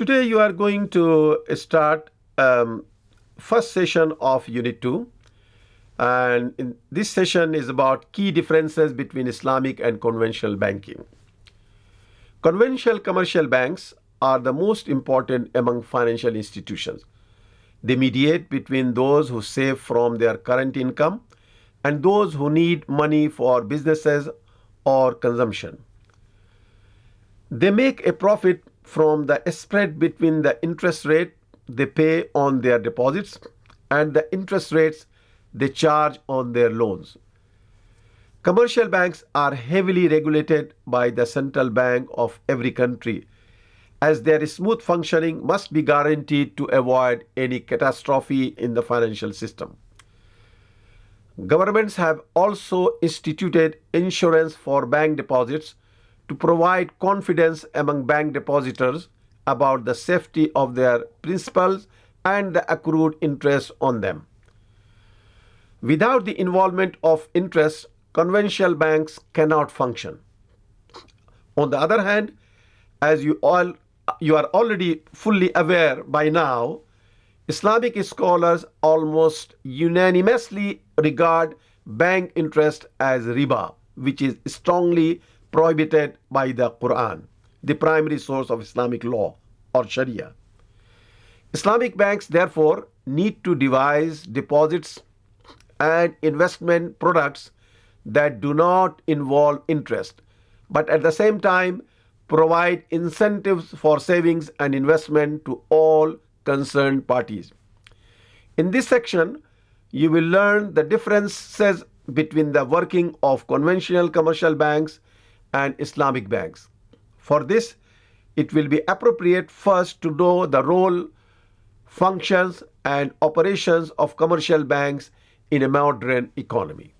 Today you are going to start um, first session of Unit 2 and this session is about key differences between Islamic and conventional banking. Conventional commercial banks are the most important among financial institutions. They mediate between those who save from their current income and those who need money for businesses or consumption. They make a profit from the spread between the interest rate they pay on their deposits and the interest rates they charge on their loans. Commercial banks are heavily regulated by the central bank of every country as their smooth functioning must be guaranteed to avoid any catastrophe in the financial system. Governments have also instituted insurance for bank deposits to provide confidence among bank depositors about the safety of their principals and the accrued interest on them. Without the involvement of interest, conventional banks cannot function. On the other hand, as you all you are already fully aware by now, Islamic scholars almost unanimously regard bank interest as riba, which is strongly prohibited by the Quran, the primary source of Islamic law or Sharia. Islamic banks, therefore, need to devise deposits and investment products that do not involve interest, but at the same time provide incentives for savings and investment to all concerned parties. In this section, you will learn the differences between the working of conventional commercial banks and Islamic banks. For this, it will be appropriate first to know the role, functions, and operations of commercial banks in a modern economy.